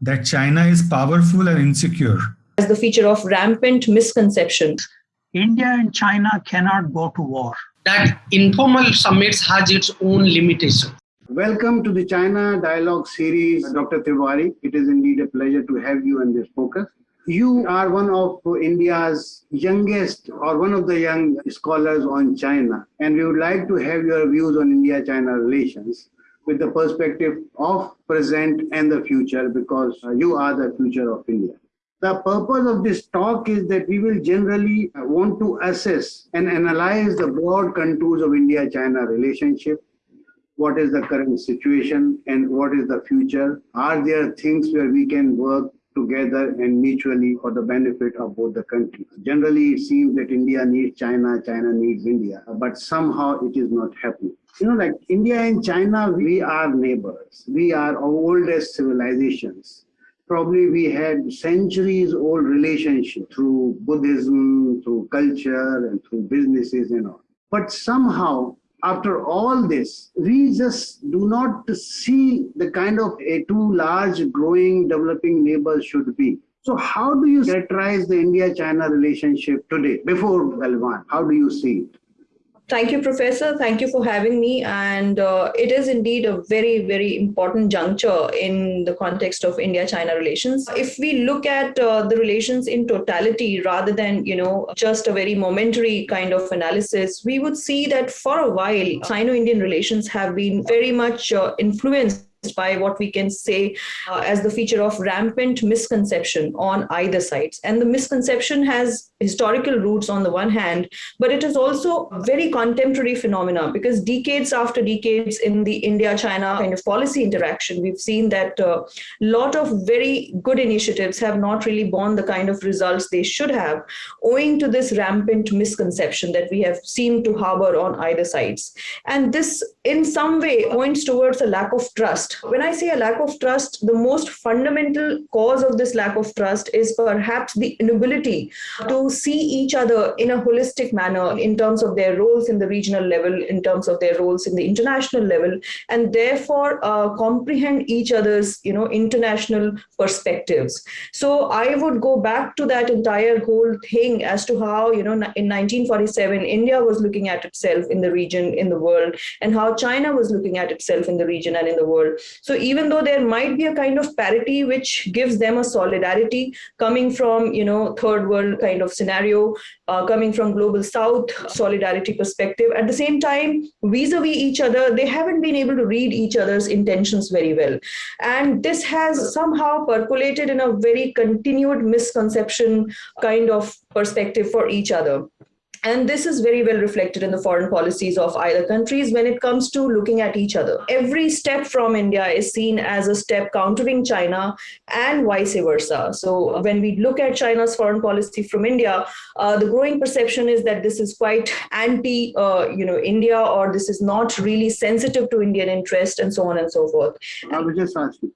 that China is powerful and insecure. As the feature of rampant misconceptions. India and China cannot go to war. That informal summits has its own limitations. Welcome to the China Dialogue series, Dr. Tiwari. It is indeed a pleasure to have you in this focus. You are one of India's youngest or one of the young scholars on China, and we would like to have your views on India-China relations with the perspective of present and the future because uh, you are the future of India. The purpose of this talk is that we will generally uh, want to assess and analyze the broad contours of India-China relationship, what is the current situation and what is the future. Are there things where we can work together and mutually for the benefit of both the countries. Generally, it seems that India needs China, China needs India, but somehow it is not happening. You know, like India and China, we are neighbors. We are oldest civilizations. Probably we had centuries old relationship through Buddhism, through culture and through businesses and all. But somehow after all this, we just do not see the kind of a too large, growing, developing neighbors should be. So how do you characterize the India-China relationship today, before Galwan? How do you see it? Thank you, Professor. Thank you for having me. And uh, it is indeed a very, very important juncture in the context of India-China relations. If we look at uh, the relations in totality, rather than, you know, just a very momentary kind of analysis, we would see that for a while, Sino-Indian relations have been very much uh, influenced by what we can say uh, as the feature of rampant misconception on either sides. And the misconception has historical roots on the one hand, but it is also very contemporary phenomena because decades after decades in the India-China kind of policy interaction, we've seen that a uh, lot of very good initiatives have not really borne the kind of results they should have, owing to this rampant misconception that we have seemed to harbor on either sides. And this in some way points towards a lack of trust when I say a lack of trust, the most fundamental cause of this lack of trust is perhaps the inability to see each other in a holistic manner in terms of their roles in the regional level, in terms of their roles in the international level, and therefore uh, comprehend each other's, you know, international perspectives. So I would go back to that entire whole thing as to how, you know, in 1947, India was looking at itself in the region, in the world, and how China was looking at itself in the region and in the world. So even though there might be a kind of parity which gives them a solidarity coming from, you know, third world kind of scenario, uh, coming from global south solidarity perspective, at the same time, vis-a-vis -vis each other, they haven't been able to read each other's intentions very well. And this has somehow percolated in a very continued misconception kind of perspective for each other. And this is very well reflected in the foreign policies of either countries when it comes to looking at each other. Every step from India is seen as a step countering China and vice versa. So when we look at China's foreign policy from India, uh, the growing perception is that this is quite anti, uh, you know, India, or this is not really sensitive to Indian interest and so on and so forth. I would just ask you,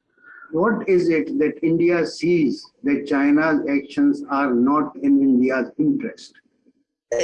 what is it that India sees that China's actions are not in India's interest?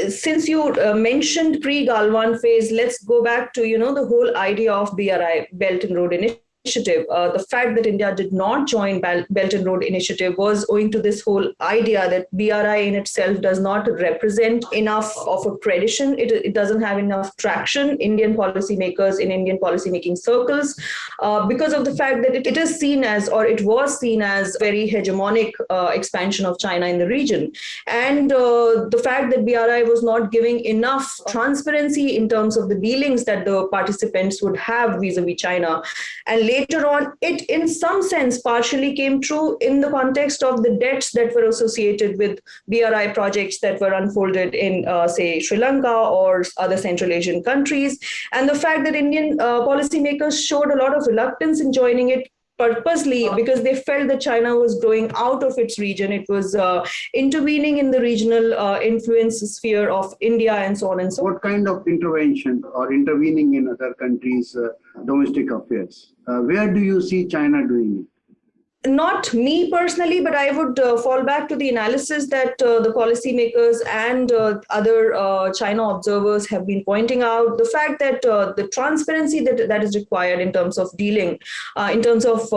Since you uh, mentioned pre-Galwan phase, let's go back to, you know, the whole idea of BRI, Belt and Road Initiative initiative. Uh, the fact that India did not join Belt and Road Initiative was owing to this whole idea that BRI in itself does not represent enough of a tradition. It, it doesn't have enough traction, Indian policymakers in Indian policymaking circles, uh, because of the fact that it, it is seen as, or it was seen as very hegemonic uh, expansion of China in the region. And uh, the fact that BRI was not giving enough transparency in terms of the dealings that the participants would have vis-a-vis -vis China. And later on, it in some sense partially came true in the context of the debts that were associated with BRI projects that were unfolded in, uh, say, Sri Lanka or other Central Asian countries. And the fact that Indian uh, policymakers showed a lot of reluctance in joining it purposely because they felt that China was growing out of its region. It was uh, intervening in the regional uh, influence sphere of India and so on and so on. What kind of intervention or intervening in other countries' uh, domestic affairs? Uh, where do you see China doing it? Not me personally, but I would uh, fall back to the analysis that uh, the policymakers and uh, other uh, China observers have been pointing out. The fact that uh, the transparency that, that is required in terms of dealing, uh, in terms of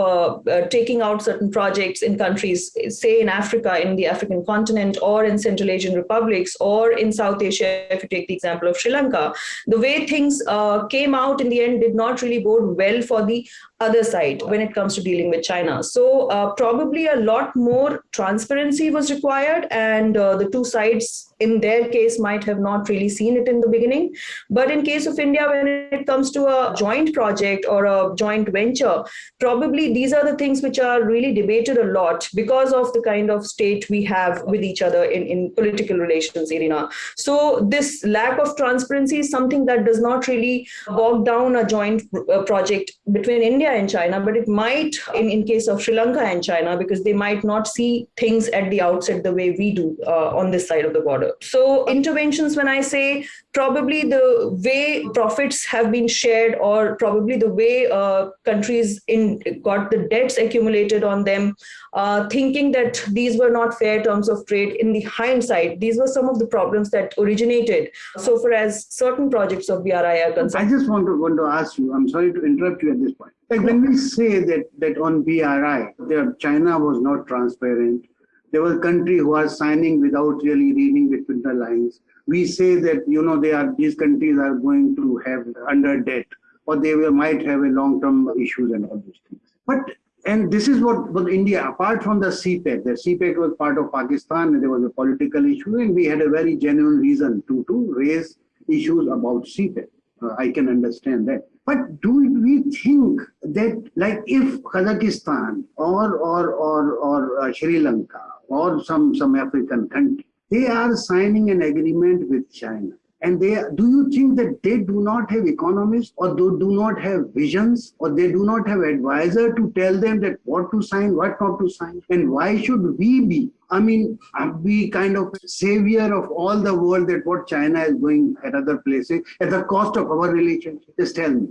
taking out certain projects in countries, say in Africa, in the African continent, or in Central Asian republics, or in South Asia, if you take the example of Sri Lanka, the way things came out in the end did not really bode well for the other side when it comes to dealing with China. So uh, probably a lot more transparency was required and uh, the two sides in their case might have not really seen it in the beginning. But in case of India, when it comes to a joint project or a joint venture, probably these are the things which are really debated a lot because of the kind of state we have with each other in, in political relations arena. So this lack of transparency is something that does not really bog down a joint uh, project between India and China, but it might in, in case of Sri Lanka and China, because they might not see things at the outset the way we do uh, on this side of the border. So interventions, when I say probably the way profits have been shared or probably the way uh, countries in got the debts accumulated on them, uh, thinking that these were not fair terms of trade in the hindsight, these were some of the problems that originated so far as certain projects of BRI are concerned. I just want to, want to ask you, I'm sorry to interrupt you at this point. Like when we say that, that on BRI, there, China was not transparent, there were countries who are signing without really reading between the lines. We say that you know they are these countries are going to have under debt or they will, might have a long-term issues and all these things. But and this is what was India, apart from the CPEC, the CPEC was part of Pakistan and there was a political issue and we had a very genuine reason to, to raise issues about CPEC. Uh, I can understand that. But do we think that like if Kazakhstan or, or, or, or uh, Sri Lanka or some, some African country, they are signing an agreement with China. And they do you think that they do not have economists or they do not have visions or they do not have advisor to tell them that what to sign, what not to sign? And why should we be? I mean, be kind of savior of all the world that what China is doing at other places at the cost of our relationship? Just tell me.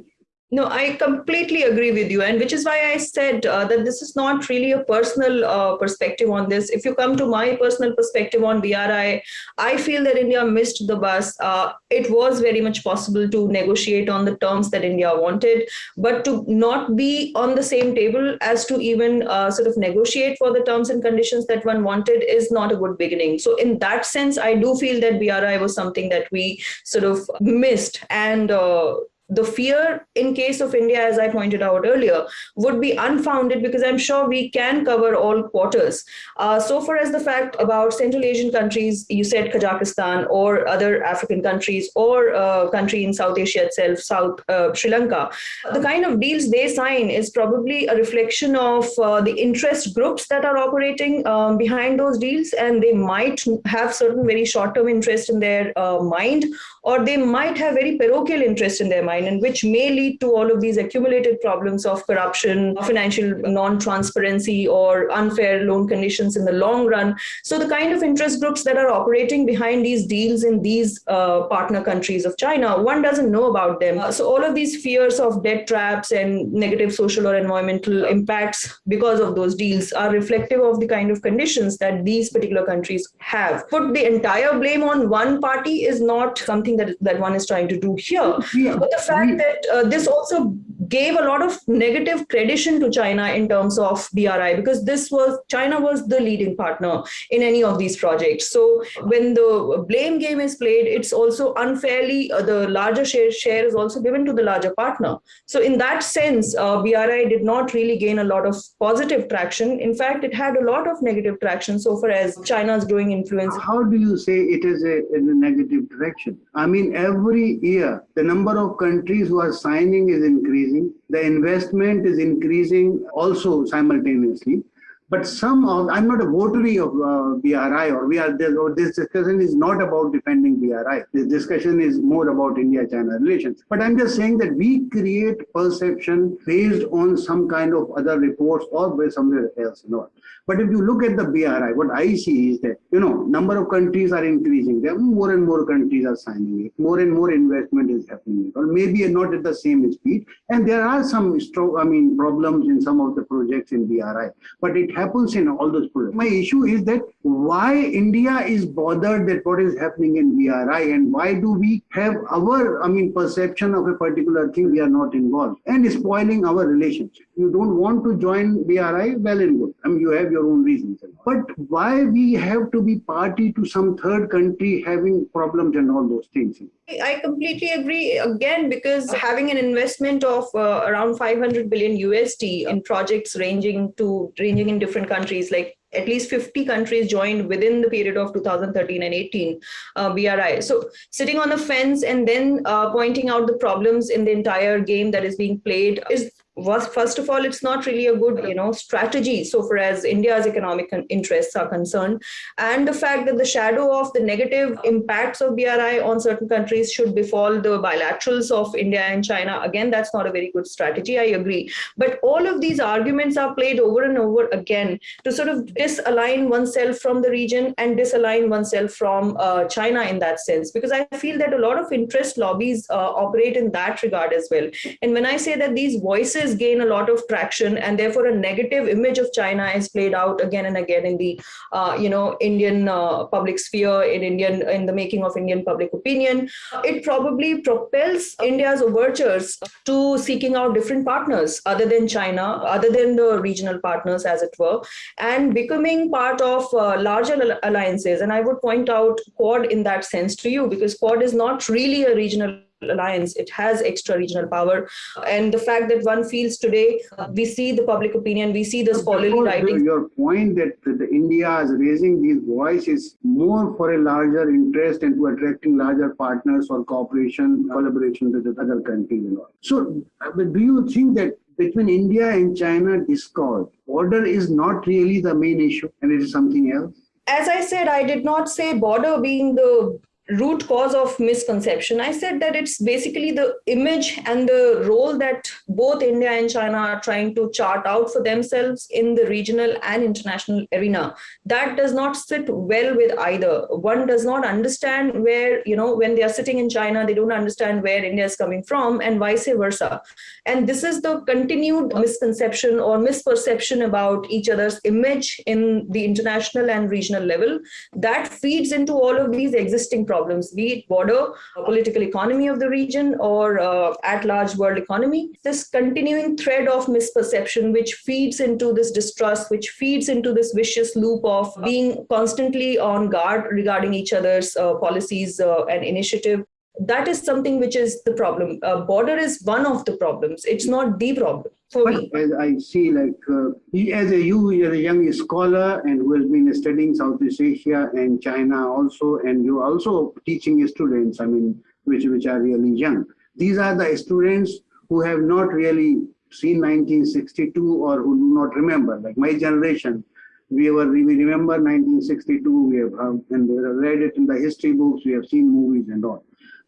No, I completely agree with you. And which is why I said uh, that this is not really a personal uh, perspective on this. If you come to my personal perspective on BRI, I feel that India missed the bus. Uh, it was very much possible to negotiate on the terms that India wanted, but to not be on the same table as to even uh, sort of negotiate for the terms and conditions that one wanted is not a good beginning. So in that sense, I do feel that BRI was something that we sort of missed. And uh, the fear in case of India, as I pointed out earlier, would be unfounded because I'm sure we can cover all quarters. Uh, so far as the fact about Central Asian countries, you said Kazakhstan or other African countries or a uh, country in South Asia itself, South uh, Sri Lanka, the kind of deals they sign is probably a reflection of uh, the interest groups that are operating um, behind those deals and they might have certain very short-term interest in their uh, mind or they might have very parochial interest in their mind and which may lead to all of these accumulated problems of corruption, financial non-transparency or unfair loan conditions in the long run. So the kind of interest groups that are operating behind these deals in these uh, partner countries of China, one doesn't know about them. Uh, so all of these fears of debt traps and negative social or environmental impacts because of those deals are reflective of the kind of conditions that these particular countries have. Put the entire blame on one party is not something that, that one is trying to do here. Yeah. But the fact that uh, this also gave a lot of negative credition to China in terms of BRI because this was China was the leading partner in any of these projects. So when the blame game is played, it's also unfairly uh, the larger share, share is also given to the larger partner. So in that sense, uh, BRI did not really gain a lot of positive traction. In fact, it had a lot of negative traction so far as China's growing influence. How do you say it is a, in a negative direction? I mean, every year the number of countries who are signing is increasing. The investment is increasing also simultaneously. But some of, I'm not a votary of uh, BRI or we are there, or this discussion is not about defending BRI. This discussion is more about India-China relations. But I'm just saying that we create perception based on some kind of other reports or by somewhere else. Know. But if you look at the BRI, what I see is that, you know, number of countries are increasing. There more and more countries are signing it. More and more investment is happening. Or maybe not at the same speed. And there are some, strong, I mean, problems in some of the projects in BRI. But it happens in all those projects. My issue is that why India is bothered that what is happening in BRI and why do we have our, I mean, perception of a particular thing we are not involved and spoiling our relationship. You don't want to join BRI, well and good. I mean, you have your own reasons. But why we have to be party to some third country having problems and all those things? I completely agree again because having an investment of uh, around 500 billion USD in projects ranging to ranging in different countries like at least 50 countries joined within the period of 2013 and 18 uh, BRI. So sitting on the fence and then uh, pointing out the problems in the entire game that is being played is was first of all it's not really a good you know strategy. So far as india's economic interests are concerned and the fact that the shadow of the negative impacts of bri on certain countries should befall the bilaterals of india and china again that's not a very good strategy i agree. But all of these arguments are played over and over again to sort of disalign oneself from the region and disalign oneself from uh, china in that sense because i feel that a lot of interest lobbies uh, operate in that regard as well. And when i say that these voices gain a lot of traction and therefore a negative image of China is played out again and again in the, uh, you know, Indian uh, public sphere, in Indian, in the making of Indian public opinion. It probably propels India's overtures to seeking out different partners other than China, other than the regional partners as it were, and becoming part of uh, larger alliances. And I would point out Quad in that sense to you because Quad is not really a regional alliance it has extra regional power. And the fact that one feels today uh, we see the public opinion we see the scholarly writing your point that the india is raising these voices more for a larger interest and to attracting larger partners or cooperation collaboration with other countries so uh, do you think that between India and China discord, border is not really the main issue and it is something else? As I said, I did not say border being the root cause of misconception. I said that it's basically the image and the role that both india and china are trying to chart out for themselves in the regional and international arena. That does not sit well with either. One does not understand where you know when they are sitting in china they don't understand where india is coming from and vice versa. And this is the continued misconception or misperception about each other's image in the international and regional level that feeds into all of these existing problems problems, be it border, political economy of the region, or uh, at large world economy. This continuing thread of misperception, which feeds into this distrust, which feeds into this vicious loop of being constantly on guard regarding each other's uh, policies uh, and initiative. That is something which is the problem. Uh, border is one of the problems. It's not the problem As I see, like uh, as a you, you're a young scholar and who has been studying Southeast Asia and China also, and you're also teaching students. I mean, which which are really young. These are the students who have not really seen 1962 or who do not remember. Like my generation, we were we remember 1962. We have um, and read it in the history books. We have seen movies and all.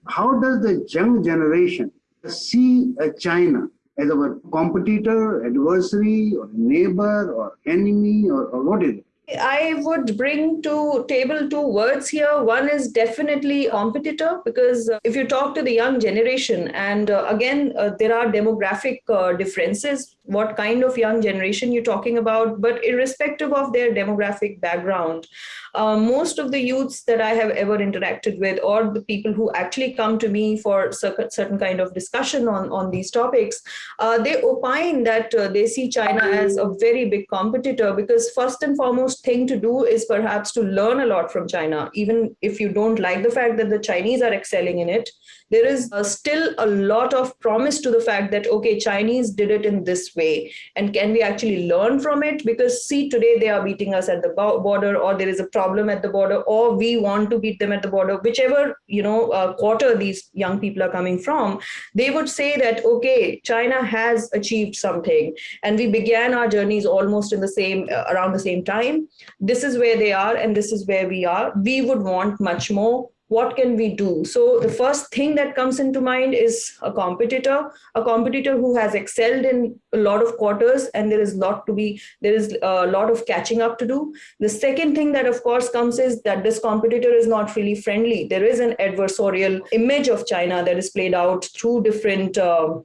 How does the young generation see uh, China as our competitor, adversary, or neighbor, or enemy, or, or what is it? I would bring to table two words here. One is definitely competitor because uh, if you talk to the young generation, and uh, again, uh, there are demographic differences, what kind of young generation you're talking about, but irrespective of their demographic background, uh, most of the youths that I have ever interacted with or the people who actually come to me for certain kind of discussion on, on these topics, uh, they opine that uh, they see China as a very big competitor because first and foremost thing to do is perhaps to learn a lot from China, even if you don't like the fact that the Chinese are excelling in it, there is uh, still a lot of promise to the fact that, okay, Chinese did it in this way. And can we actually learn from it? Because see today they are beating us at the border or there is a problem at the border or we want to beat them at the border. Whichever you know uh, quarter these young people are coming from they would say that okay china has achieved something. And we began our journeys almost in the same uh, around the same time this is where they are and this is where we are we would want much more what can we do? So the first thing that comes into mind is a competitor, a competitor who has excelled in a lot of quarters and there is lot to be, there is a lot of catching up to do. The second thing that of course comes is that this competitor is not really friendly. There is an adversarial image of China that is played out through different uh,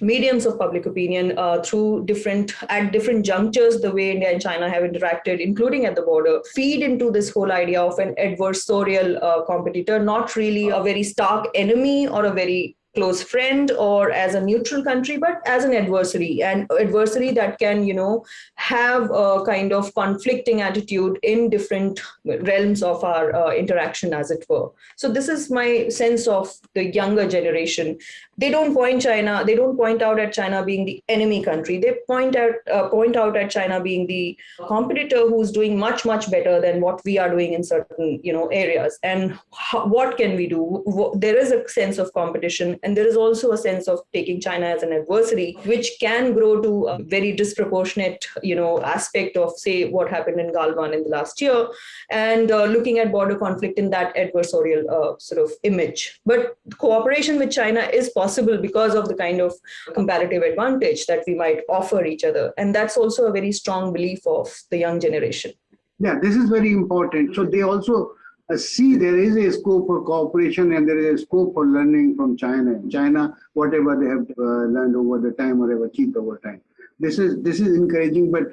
mediums of public opinion uh, through different at different junctures the way india and china have interacted including at the border feed into this whole idea of an adversarial uh, competitor not really a very stark enemy or a very close friend or as a neutral country, but as an adversary, and adversary that can, you know, have a kind of conflicting attitude in different realms of our uh, interaction, as it were. So this is my sense of the younger generation. They don't point China, they don't point out at China being the enemy country. They point out uh, point out at China being the competitor who's doing much much better than what we are doing in certain you know areas. And how, what can we do? There is a sense of competition and there is also a sense of taking China as an adversary, which can grow to a very disproportionate, you know, aspect of, say, what happened in Galwan in the last year, and uh, looking at border conflict in that adversarial uh, sort of image. But cooperation with China is possible because of the kind of comparative advantage that we might offer each other. And that's also a very strong belief of the young generation. Yeah, this is very important. So they also uh, see there is a scope for cooperation and there is a scope for learning from China. China, whatever they have uh, learned over the time or achieved over time. This is this is encouraging, but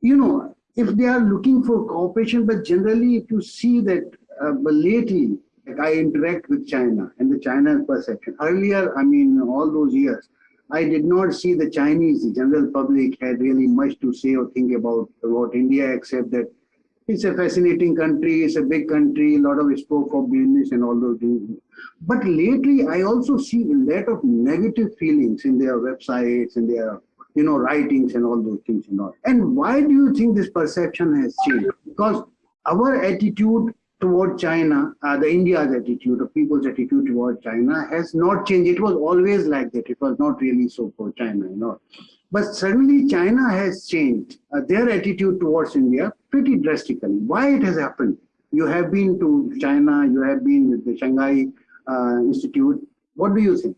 you know, if they are looking for cooperation, but generally, if you see that, uh, lately, like I interact with China and the China perception. Earlier, I mean, all those years, I did not see the Chinese, the general public had really much to say or think about about India, except that it's a fascinating country, it's a big country, a lot of scope for business and all those things. But lately, I also see a lot of negative feelings in their websites and their you know, writings and all those things and all. And why do you think this perception has changed? Because our attitude toward China, uh, the India's attitude, the people's attitude toward China has not changed. It was always like that. It was not really so for China, you know. But suddenly China has changed uh, their attitude towards India pretty drastically. Why it has happened? You have been to China, you have been with the Shanghai uh, Institute. What do you think?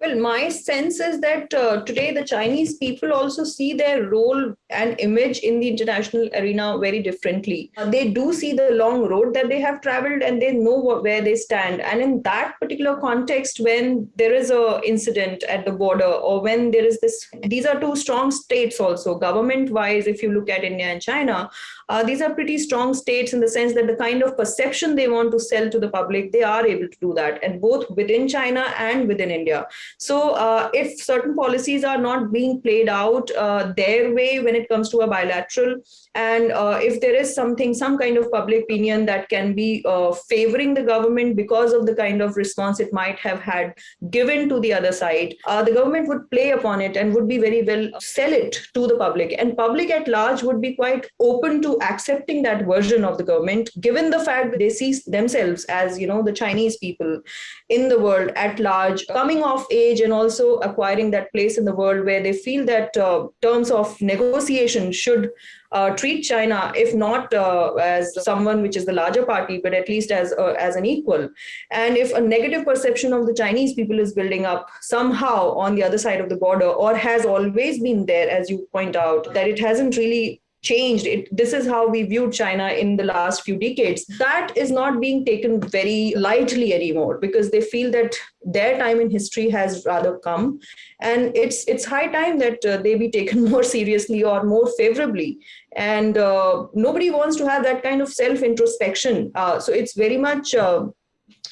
Well, my sense is that uh, today the Chinese people also see their role and image in the international arena very differently. Uh, they do see the long road that they have traveled and they know what, where they stand. And in that particular context, when there is a incident at the border or when there is this, these are two strong states also government-wise. If you look at India and China, uh, these are pretty strong states in the sense that the kind of perception they want to sell to the public, they are able to do that, and both within China and within India. So uh, if certain policies are not being played out uh, their way when it comes to a bilateral, and uh, if there is something, some kind of public opinion that can be uh, favoring the government because of the kind of response it might have had given to the other side, uh, the government would play upon it and would be very well sell it to the public. And public at large would be quite open to accepting that version of the government, given the fact that they see themselves as, you know, the Chinese people in the world at large, coming of age and also acquiring that place in the world where they feel that uh, terms of negotiation should uh, treat China, if not uh, as someone which is the larger party, but at least as uh, as an equal. And if a negative perception of the Chinese people is building up somehow on the other side of the border, or has always been there, as you point out, that it hasn't really changed. It this is how we viewed china in the last few decades. That is not being taken very lightly anymore because they feel that their time in history has rather come. And it's it's high time that uh, they be taken more seriously or more favorably. And uh, nobody wants to have that kind of self introspection uh, so it's very much uh,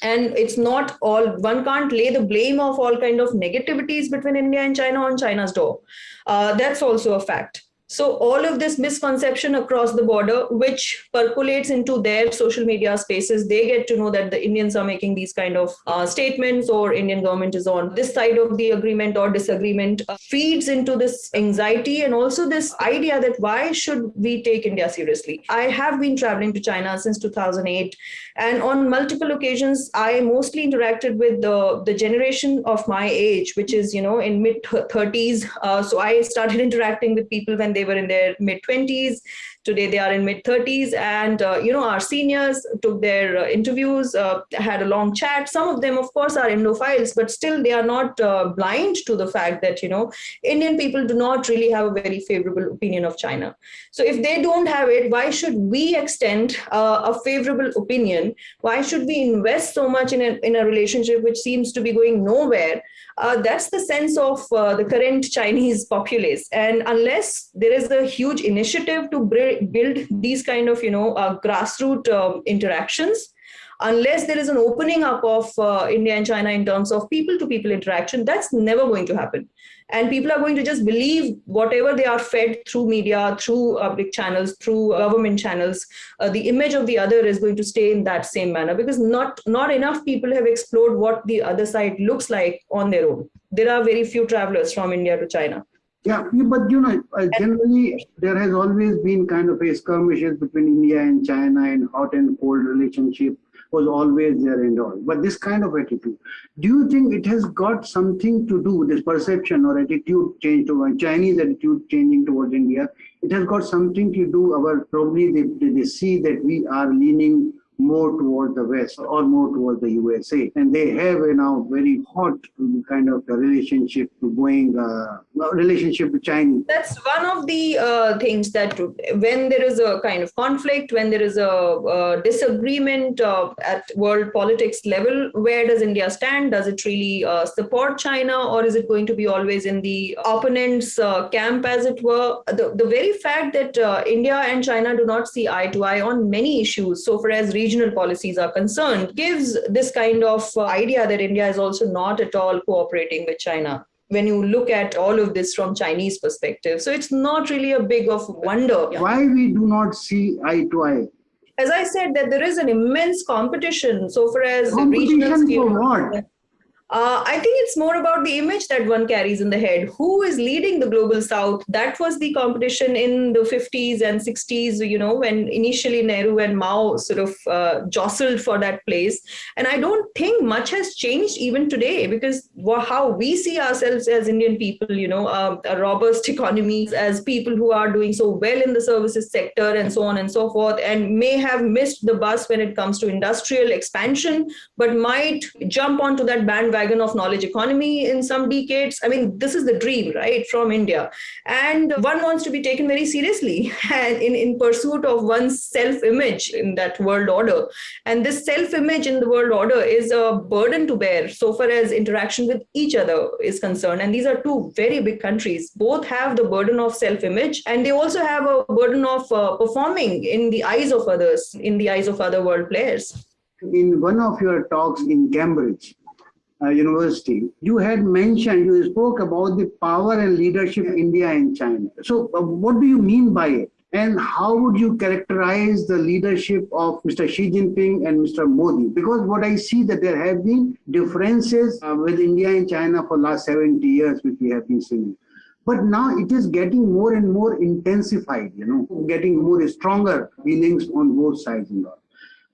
and it's not all one can't lay the blame of all kind of negativities between india and china on china's door. Uh, that's also a fact So all of this misconception across the border, which percolates into their social media spaces, they get to know that the Indians are making these kind of uh, statements or Indian government is on this side of the agreement or disagreement, uh, feeds into this anxiety and also this idea that why should we take India seriously? I have been traveling to China since 2008 and on multiple occasions, I mostly interacted with the, the generation of my age, which is, you know, in mid 30s. Uh, so I started interacting with people when they were in their mid 20s. Today they are in mid 30s, and uh, you know our seniors took their uh, interviews, uh, had a long chat. Some of them, of course, are Indophiles, but still they are not uh, blind to the fact that you know Indian people do not really have a very favorable opinion of China. So if they don't have it, why should we extend uh, a favorable opinion? Why should we invest so much in a, in a relationship which seems to be going nowhere? Uh, that's the sense of uh, the current Chinese populace. And unless there is a huge initiative to build these kind of, you know, uh, grassroots um, interactions, unless there is an opening up of uh, India and China in terms of people to people interaction, that's never going to happen. And people are going to just believe whatever they are fed through media, through public channels, through government channels. Uh, the image of the other is going to stay in that same manner because not, not enough people have explored what the other side looks like on their own. There are very few travelers from India to China. Yeah, but you know, uh, generally there has always been kind of a skirmishes between India and China and hot and cold relationship was always there and all. But this kind of attitude, do you think it has got something to do, with this perception or attitude change to uh, Chinese attitude changing towards India? It has got something to do, our probably they, they see that we are leaning more towards the West or more towards the USA. And they have a now very hot kind of relationship to going, uh, relationship with China. That's one of the uh, things that when there is a kind of conflict, when there is a, a disagreement uh, at world politics level, where does India stand? Does it really uh, support China or is it going to be always in the opponent's uh, camp, as it were? The, the very fact that uh, India and China do not see eye to eye on many issues, so far as regional policies are concerned, gives this kind of uh, idea that India is also not at all cooperating with China when you look at all of this from Chinese perspective. So it's not really a big of wonder. Why we do not see eye to eye? As I said, that there is an immense competition so far as competition regional for what? Uh, I think it's more about the image that one carries in the head. Who is leading the global south? That was the competition in the 50s and 60s, you know, when initially Nehru and Mao sort of uh, jostled for that place. And I don't think much has changed even today because how we see ourselves as Indian people, you know, uh, a robust economy, as people who are doing so well in the services sector and so on and so forth, and may have missed the bus when it comes to industrial expansion, but might jump onto that bandwagon bandwagon of knowledge economy in some decades. I mean, this is the dream, right, from India. And one wants to be taken very seriously and in, in pursuit of one's self-image in that world order. And this self-image in the world order is a burden to bear so far as interaction with each other is concerned. And these are two very big countries. Both have the burden of self-image and they also have a burden of uh, performing in the eyes of others, in the eyes of other world players. In one of your talks in Cambridge, uh, University, you had mentioned, you spoke about the power and leadership of India and China. So uh, what do you mean by it? And how would you characterize the leadership of Mr. Xi Jinping and Mr. Modi? Because what I see that there have been differences uh, with India and China for last 70 years, which we have been seeing. But now it is getting more and more intensified, you know, getting more stronger feelings on both sides. And all.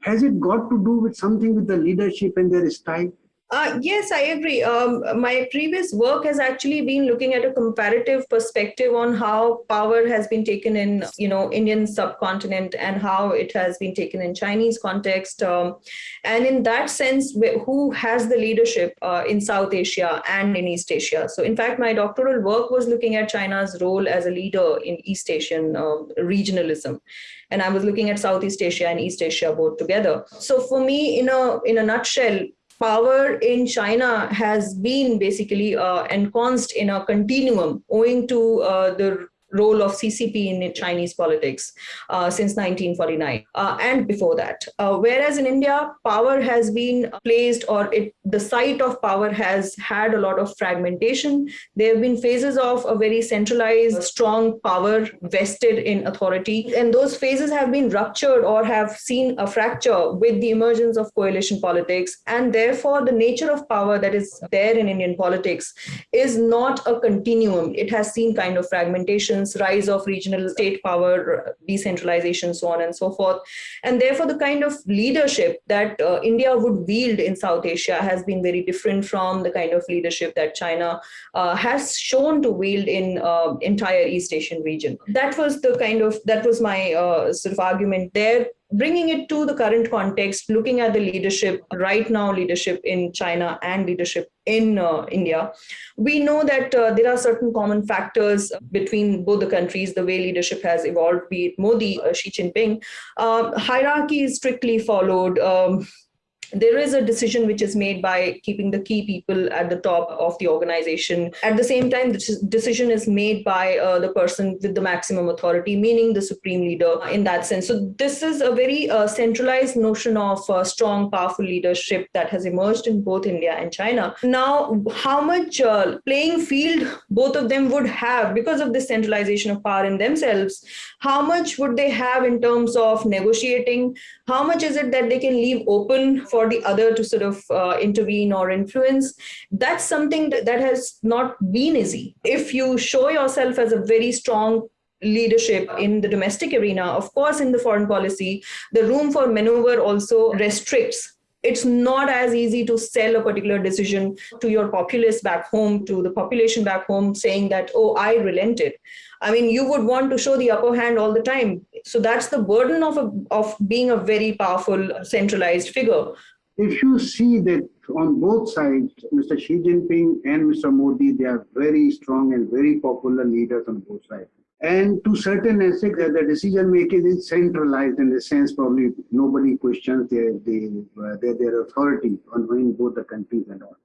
Has it got to do with something with the leadership and their style? Uh, yes, I agree. Um, my previous work has actually been looking at a comparative perspective on how power has been taken in, you know, Indian subcontinent and how it has been taken in Chinese context. Um, and in that sense, who has the leadership uh, in South Asia and in East Asia? So in fact, my doctoral work was looking at China's role as a leader in East Asian uh, regionalism and I was looking at Southeast Asia and East Asia both together. So for me, in a in a nutshell, power in China has been basically uh, ensconced in a continuum owing to uh, the role of CCP in Chinese politics uh, since 1949 uh, and before that. Uh, whereas in India, power has been placed or it, the site of power has had a lot of fragmentation. There have been phases of a very centralized, strong power vested in authority. And those phases have been ruptured or have seen a fracture with the emergence of coalition politics. And therefore, the nature of power that is there in Indian politics is not a continuum. It has seen kind of fragmentation rise of regional state power, decentralization, so on and so forth. And therefore, the kind of leadership that uh, India would wield in South Asia has been very different from the kind of leadership that China uh, has shown to wield in uh, entire East Asian region. That was the kind of, that was my uh, sort of argument there bringing it to the current context, looking at the leadership right now, leadership in China and leadership in uh, India, we know that uh, there are certain common factors between both the countries, the way leadership has evolved, be it Modi, uh, Xi Jinping. Uh, hierarchy is strictly followed. Um, there is a decision which is made by keeping the key people at the top of the organization. At the same time, the decision is made by uh, the person with the maximum authority, meaning the supreme leader in that sense. So this is a very uh, centralized notion of uh, strong, powerful leadership that has emerged in both India and China. Now, how much uh, playing field both of them would have because of this centralization of power in themselves, how much would they have in terms of negotiating? How much is it that they can leave open for the other to sort of uh, intervene or influence, that's something that, that has not been easy. If you show yourself as a very strong leadership in the domestic arena, of course, in the foreign policy, the room for maneuver also restricts it's not as easy to sell a particular decision to your populace back home, to the population back home, saying that, oh, I relented. I mean, you would want to show the upper hand all the time. So that's the burden of, a, of being a very powerful centralized figure. If you see that on both sides, Mr. Xi Jinping and Mr. Modi, they are very strong and very popular leaders on both sides. And to certain extent, the decision making is centralized in the sense probably nobody questions their, their, their, their authority on in both the countries and all.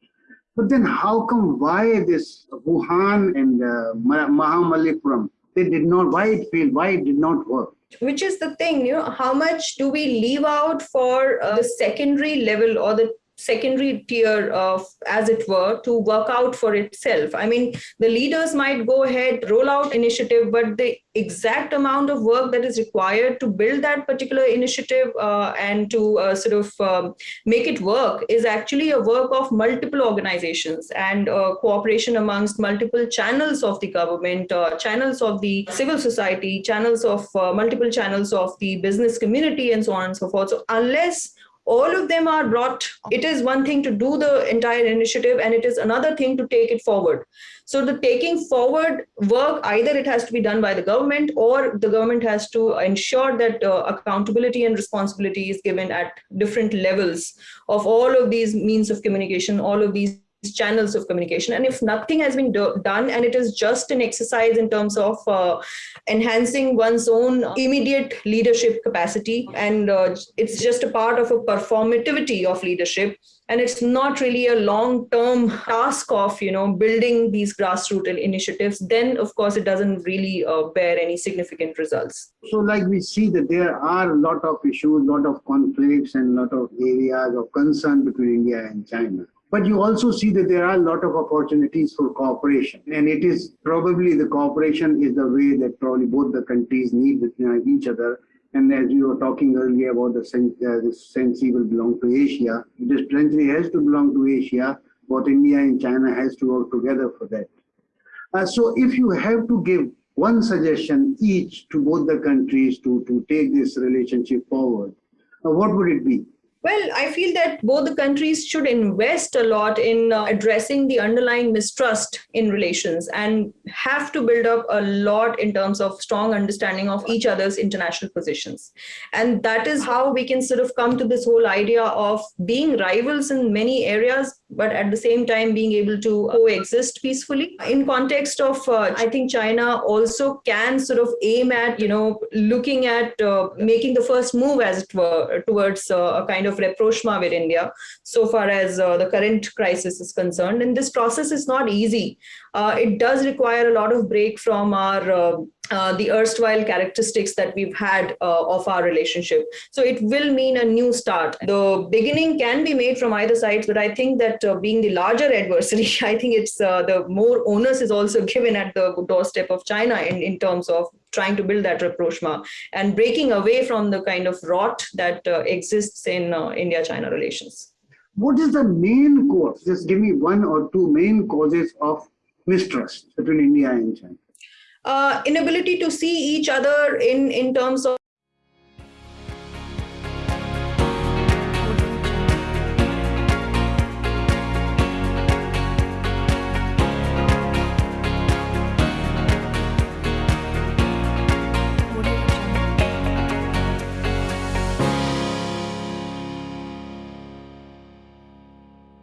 But then how come why this Wuhan and uh, Mahabalipuram, they did not, why it failed, why it did not work? Which is the thing, you know, how much do we leave out for uh, the secondary level or the secondary tier of, as it were, to work out for itself. I mean, the leaders might go ahead, roll out initiative, but the exact amount of work that is required to build that particular initiative uh, and to uh, sort of um, make it work is actually a work of multiple organizations and uh, cooperation amongst multiple channels of the government, uh, channels of the civil society, channels of uh, multiple channels of the business community and so on and so forth. So unless all of them are brought it is one thing to do the entire initiative and it is another thing to take it forward. So the taking forward work either it has to be done by the government or the government has to ensure that uh, accountability and responsibility is given at different levels of all of these means of communication all of these channels of communication. And if nothing has been do done and it is just an exercise in terms of uh, enhancing one's own immediate leadership capacity and uh, it's just a part of a performativity of leadership and it's not really a long-term task of you know building these grassroots initiatives then of course it doesn't really uh, bear any significant results. So like we see that there are a lot of issues a lot of conflicts and lot of areas of concern between india and china but you also see that there are a lot of opportunities for cooperation. And it is probably the cooperation is the way that probably both the countries need with each other. And as you were talking earlier about the, uh, the Sensi will belong to Asia, this country has to belong to Asia. Both India and China has to work together for that. Uh, so if you have to give one suggestion each to both the countries to, to take this relationship forward, uh, what would it be? Well, I feel that both the countries should invest a lot in uh, addressing the underlying mistrust in relations and have to build up a lot in terms of strong understanding of each other's international positions. And that is how we can sort of come to this whole idea of being rivals in many areas, but at the same time being able to coexist peacefully. In context of, uh, I think China also can sort of aim at, you know, looking at uh, making the first move, as it were, towards uh, a kind of rapprochement with India, so far as uh, the current crisis is concerned. And this process is not easy. Uh, it does require a lot of break from our uh, uh, the erstwhile characteristics that we've had uh, of our relationship. So it will mean a new start. The beginning can be made from either sides, but I think that uh, being the larger adversary, I think it's uh, the more onus is also given at the doorstep of China in, in terms of trying to build that rapprochement and breaking away from the kind of rot that uh, exists in India-China relations. What is the main cause? Just give me one or two main causes of mistrust between India and China uh, inability to see each other in in terms of